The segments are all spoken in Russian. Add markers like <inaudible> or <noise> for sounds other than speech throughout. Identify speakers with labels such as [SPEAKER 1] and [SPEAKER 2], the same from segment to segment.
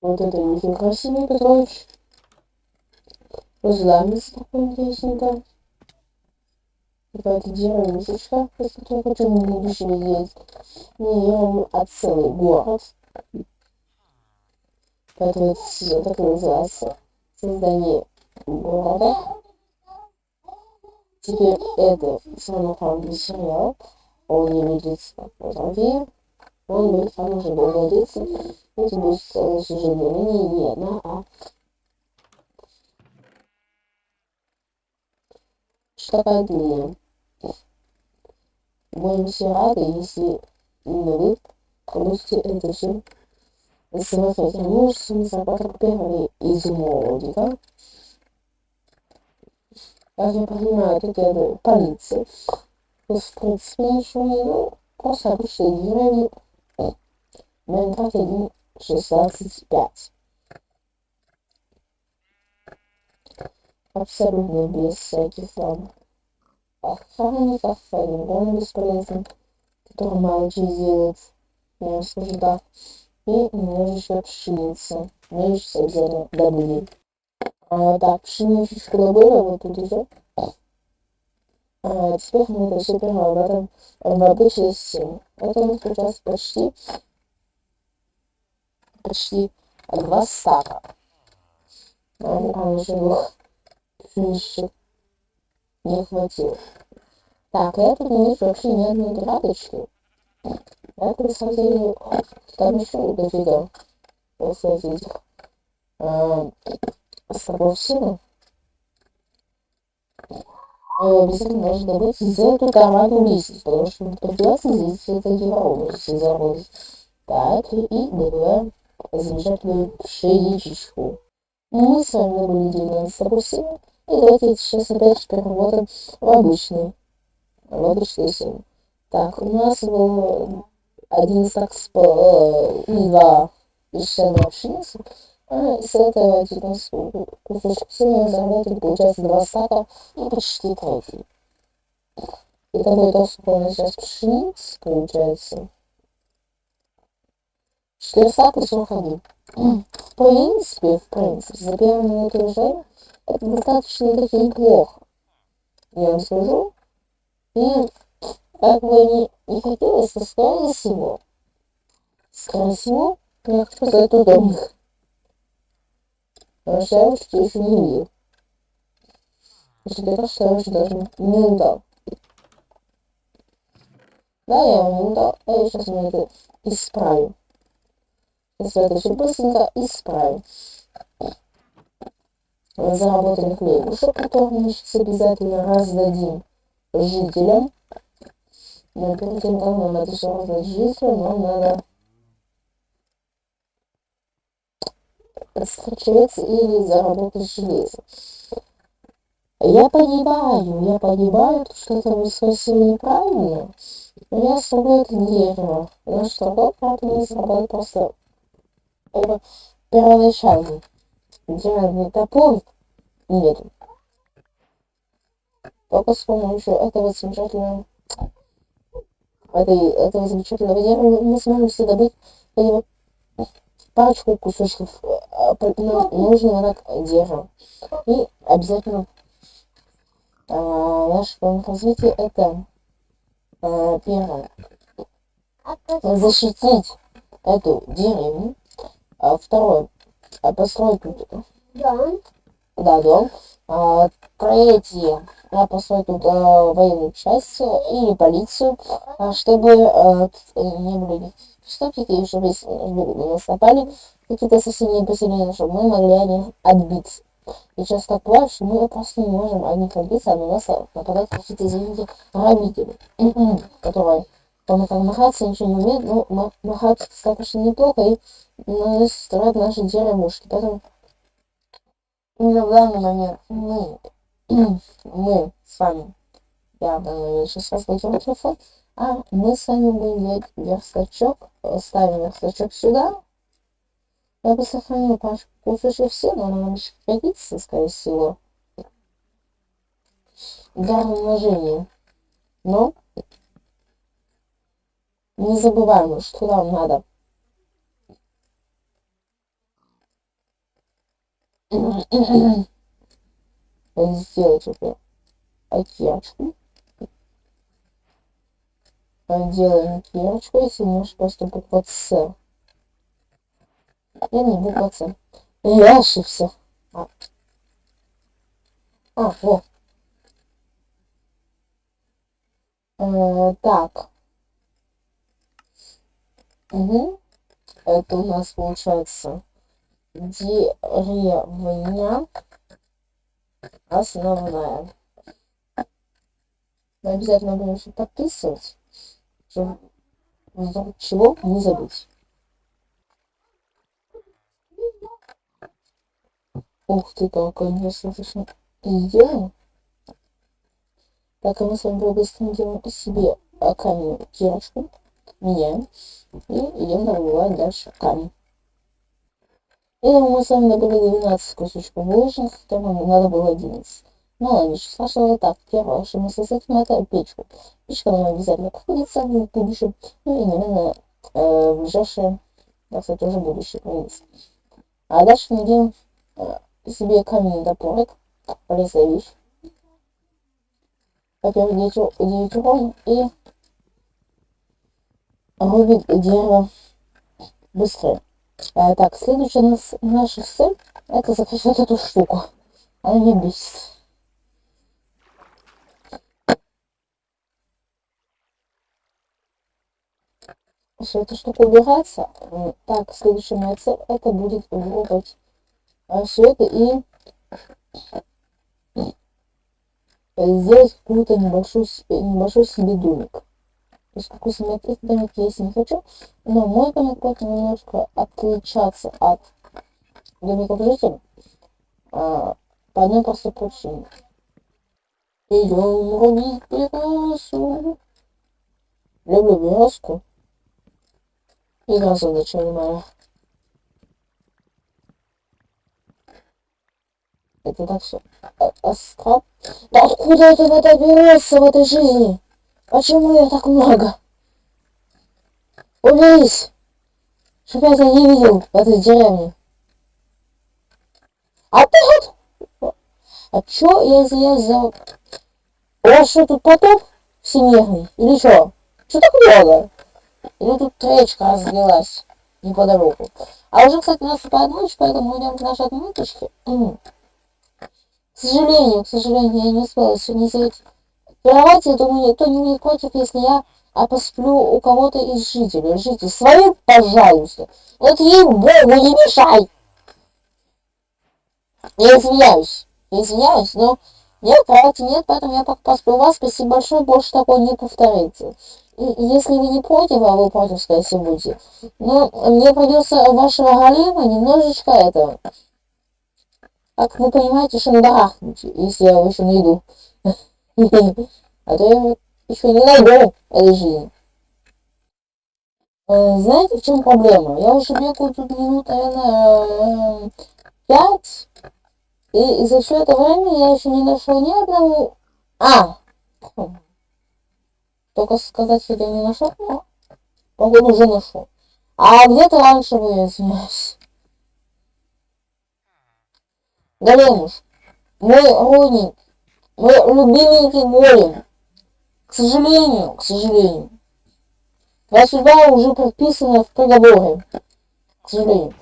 [SPEAKER 1] Вот это очень красивый Петрович. Разламится такой интересненько. Какая-то деревушечка, из которой хочу в будущем сделать не деревню, а целый город. Поэтому это все так и называется создание города. Теперь это самоправный сериал. Он не будет фотографии. Он будет долго длиться. Это будет целая сюжетная линия, не одна, а такая длинная. Будем все рады, если именно вы это все смотреть. А можете заработать первый из молодика. Как я понимаю, это делает полиция. То есть, в принципе, ничего не ну, просто обычные деревни. Майнкрафт 1.16.5. Абсолютно без всяких там охранников, полигон бесполезен, который что делает, я скажу так. И немножечко пшеницы. Пшеницу обязательно добыли. А, так, пшеничечку добыли, вот тут уже. А, теперь мы это все перерабатываем в обычный систему. Это у нас сейчас почти почти два стака. Нам, конечно, двух пшеничек не хватило. Так, не вижу вообще ни одной градочки. Я на самом деле там еще дофига после этих э, островов силы. Обязательно нужно добыть за эту команду листьев, потому что придется здесь это невозможно заработать. Так, и добываем замечательную пшеничечку. Мы с вами были 19 силы. И давайте сейчас опять переработаем в обычный, в обычную сумму. Так, у нас был один стак с и два песчаной пшеницы. А с этого типа кусочек суммы заработали, получается два стака и почти третий. И такой у нас сейчас пшениц получается. 4 стака 41. В принципе, в принципе, за первую минуту уже это достаточно таки неплохо. Я вам скажу. И как бы не, не хотелось, то скорее всего, скорее всего, я хочу сказать удобных. Потому что еще не видел. Если что я даже не удал. Да, я его не удал, а я сейчас мне это исправлю. Все быстренько исправим заработанных хлебушек, которые мы сейчас обязательно раздадим жителям. Но перед тем, как нам это все раздать жителям, нам надо подстрочевец или заработать железо. Я понимаю, я понимаю, что это будет совсем неправильно, но я строю это дерево, что другой, правда, не сработает просто первоначально деревянный топор нет. Только с помощью этого замечательного этой, этого замечательного дерева мы сможем себе добыть хотя парочку кусочков нужного так дерева. И обязательно а, наше план развития это а, первое защитить эту деревню, а второе а построить дом. Да, дом. А, третье, я построить тут а, военную часть или полицию, а, чтобы а, не были преступники, чтобы на нас напали какие-то соседние поселения, чтобы мы могли о них отбиться. И часто так бывает, что мы просто не можем о них отбиться, а на нас нападают какие-то, извините, грабители, <clears throat> которые там махаться ничего не умеют, но махать достаточно неплохо и ну, строят наши деревушки. Поэтому в данный момент мы, <clears throat> мы с вами, я в данный момент сейчас разблокирую телефон, а мы с вами будем делать верстачок, ставим верстачок сюда. Я бы сохранил пачку кусочек все, но нам еще пригодится, скорее всего, для умножения. Но не забываем, что нам надо сделать это кирочку. Делаем кирочку, если можешь просто буква С. Я не буква С. Я ошибся. А, а вот. Э, так. Угу. Это у нас получается деревня основная. Мы обязательно все подписывать, чтобы чего не забыть. Ух ты, какой достаточно сделано. Так, а мы с вами делаем себе камень кирочку, меняем и идем добывать дальше камень. И мы с вами добыли 12 кусочков булочных, которым надо было 11. Ну ладно, ничего страшного. Так, первое, что мы создадим, это печку. Печка нам обязательно пригодится в будущем, ну и, наверное, э, ближайшее, так сказать, тоже будущее пригодится. А дальше делаем э, себе каменный топорик, полезная вещь. Во-первых, 9 урон и рубит дерево быстрее. А, так, следующая нас, наша цель это захватить эту штуку. Она не бесит. Все эта штука убирается. Так, следующая моя цель это будет вырубать а, все это и сделать какую-то небольшую, небольшой себе домик поскольку смотреть домик я если не хочу, но мой будет немножко отличаться от домиков жителей а, по одной простой причине. Идем рубить березу. Люблю березку. И грозу ничего моя. Это так все. А, а, да откуда это вода берется в этой жизни? Почему я так много? Уберись! Чтоб я тебя не видел в этой деревне. А ты вот... А чё, я за... У вас что, тут потоп всемирный? Или что? Что так много? Или тут речка разлилась неподалеку? А уже, кстати, наступает ночь, поэтому идем к нашей отметочке. К сожалению, к сожалению, я не успела сегодня сделать Кровати, я думаю, никто не будет против, если я а посплю у кого-то из жителей. Жители, свои, пожалуйста. Вот ей-богу, не мешай. Я извиняюсь, извиняюсь, но нет, кровати нет, поэтому я пока посплю у вас. Спасибо большое, больше такое не повторится. И если вы не против, а вы против, скорее будете, но мне придется вашего голема немножечко это, как вы понимаете, шандарахнуть, если я еще найду. А то я еще не найду жизни. Э, знаете, в чем проблема? Я уже бегаю тут минут, наверное, пять. И за все это время я еще не нашел ни одного... А! Только сказать, что я не нашел, но походу уже нашел. А где-то раньше вы, извиняюсь. Големуш, мой родник, мой любименький голем. К сожалению, к сожалению, твоя судьба уже прописана в приговоре. К сожалению.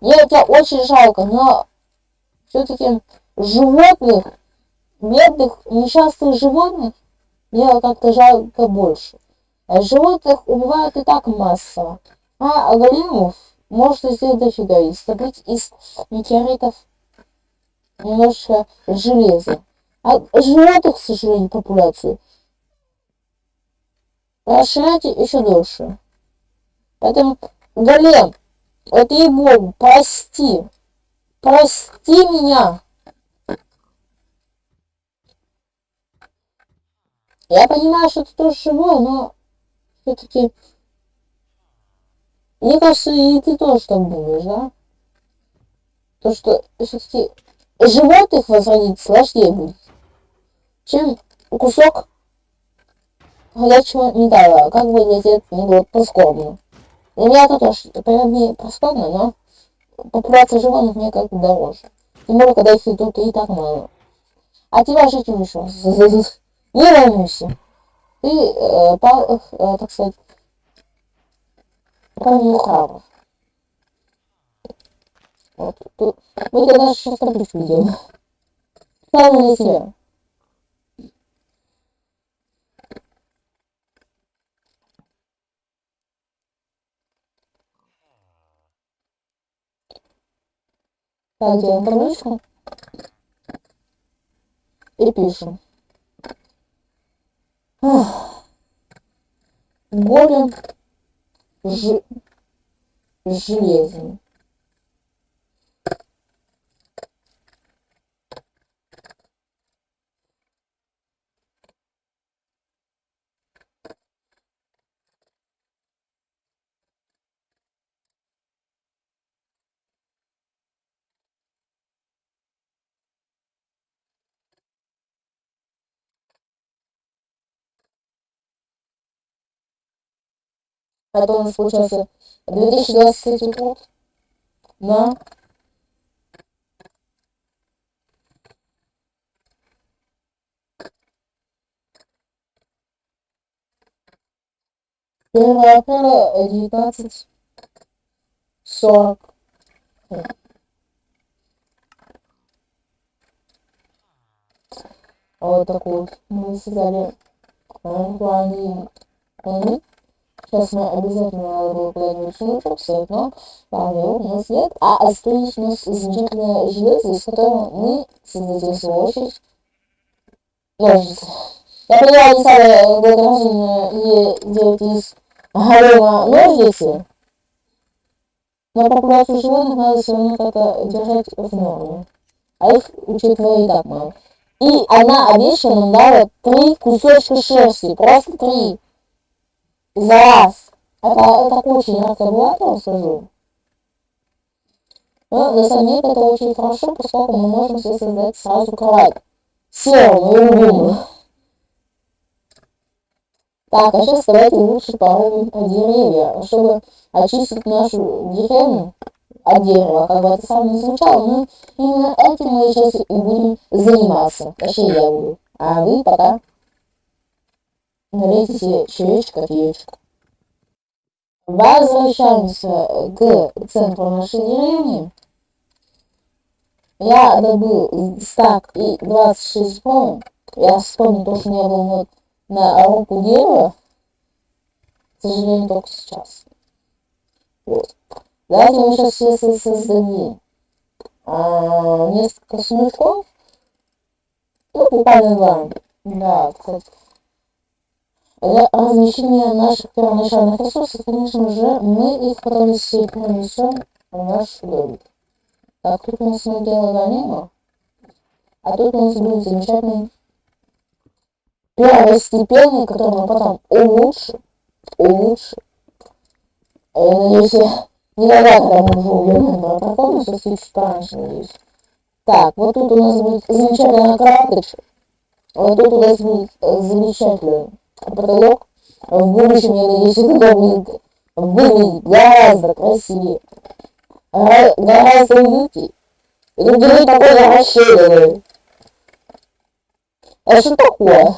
[SPEAKER 1] Мне это очень жалко, но все-таки животных, бедных, несчастных животных, мне как-то жалко больше. А животных убивают и так массово. А, а големов может сделать дофига. И собрать из метеоритов немножко железа. А животных, к сожалению, популяцию расширяйте еще дольше. Поэтому, Голем, вот ей-богу, прости. Прости меня. Я понимаю, что ты тоже живой, но все-таки... Мне кажется, и ты тоже так думаешь, да? То, что все-таки животных возродить сложнее будет чем кусок горячего металла, как бы тебя не было прискорбно. Для меня это тоже, например, не прискорбно, но популяция животных мне как бы дороже. Тем более, когда их тут и так мало. А тебя жить еще. <laughs> Не волнуйся. Ты, э, по, э, так сказать, правильно храбр. Вот, тут, мы тогда сейчас табличку сделаем. Правильно для себя. Делаем табличку. И пишем. Голем ж... железный. Это у нас получается 2023 год. Да. Первое апреля девятнадцать сорок. Вот такой вот мы создали плане. Сейчас мы обязательно было планируем снучок, все но его у нас нет. А остались у нас замечательное железо, из которого мы создадим свою очередь ножницы. Я понимаю, не самое благоразумное делать из голема ножницы, но популяцию животных надо все равно как-то держать в норме. А их, учитывая, и так мало. И она обещана нам дала три кусочка шерсти, просто три за раз. Это, это очень разговаривал, скажу. Но на самом это очень хорошо, поскольку мы можем себе создать сразу кровать. Серую, любимую. Так, а сейчас давайте лучше порубим деревья, чтобы очистить нашу деревню от дерева, как бы это сам не звучало, но именно этим мы сейчас и будем заниматься. Точнее, я буду. А вы пока налейте себе чаечек, кофеечек. Возвращаемся к центру нашей деревни. Я добыл стак и 26 спон. Я вспомнил то, что у меня был вот на руку дерева. К сожалению, только сейчас. Вот. Давайте мы сейчас все создадим а, несколько сундучков. Ну, буквально два. Да, кстати. Для наших первоначальных ресурсов, конечно же, мы их потом все перенесем в наш домик. Так, тут у нас мы делаем мимо. А тут у нас будет замечательный первостепенный, который мы потом улучшим, улучшим. Я надеюсь, я никогда, когда мы уже убьем дракона, все чуть пораньше, надеюсь. Так, вот тут у нас будет замечательная карточка. Вот тут у нас будет замечательный потолок в будущем, я надеюсь, будет выглядеть гораздо красивее, гораздо уютнее. И тут будет такое расширенное. А что такое?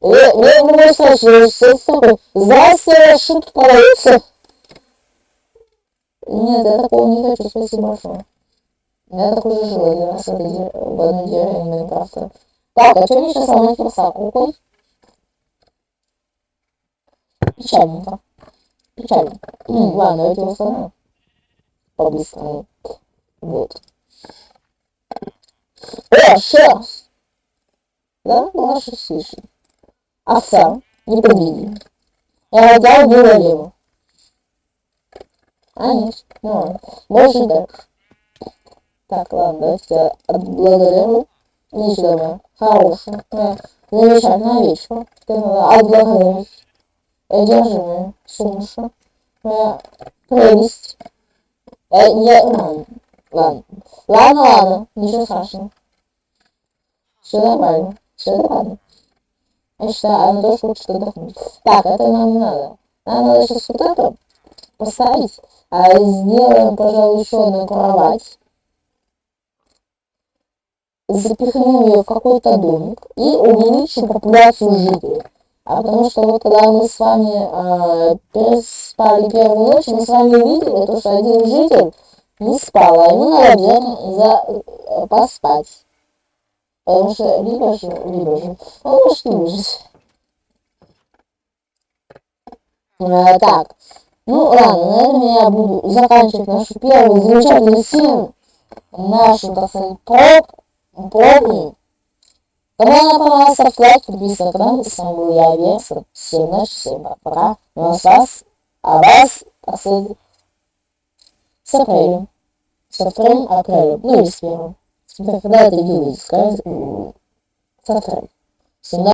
[SPEAKER 1] Я, не могу сказать, что все такое. Здравствуйте, шут продается. Нет, я такого не хочу, спасибо большое. Я так уже жил один раз в, одной деревне Майнкрафта. Так, а что мне сейчас сломать красавку Печальненько. Печально. Ну, ладно, его сломаю. По-быстрому. Вот. О, шерсть! Да, была шерсть Овца. Не подвиги. Я взял было лево. А, нет. Ну ладно. Больше так. Так, ладно, давайте отблагодарю. Не сюда, Хорошая. Замечательная овечка. Отблагодарить солнце, моя прелесть. Э, не, ладно, ладно, ладно, ладно, ничего страшного. Все нормально, все нормально. Я считаю, она тоже хочет отдохнуть. Так, это нам не надо. Нам надо сейчас вот это поставить. А сделаем, пожалуй, еще одну кровать. запихнем ее в какой-то домик и увеличим популяцию жителей. А потому что вот когда мы с вами э, переспали первую ночь, мы с вами увидели, то, что один житель не спал, а ему надо обязательно за, э, поспать. Потому что либо же, либо же, он может не выжить. А, так, ну ладно, на этом я буду заканчивать нашу первую замечательную серию, нашу, так сказать, проб, пробную. Кому она понравилась, ставьте лайк, подписывайтесь на канал. С вами был я, Версер. Всем ночи, всем пока. Ну а с вас, а вас, так сказать, с апрелем. С апрелем, апрелем, ну или с первым. Когда это видео выйдет, скажите, с апрелем. Всем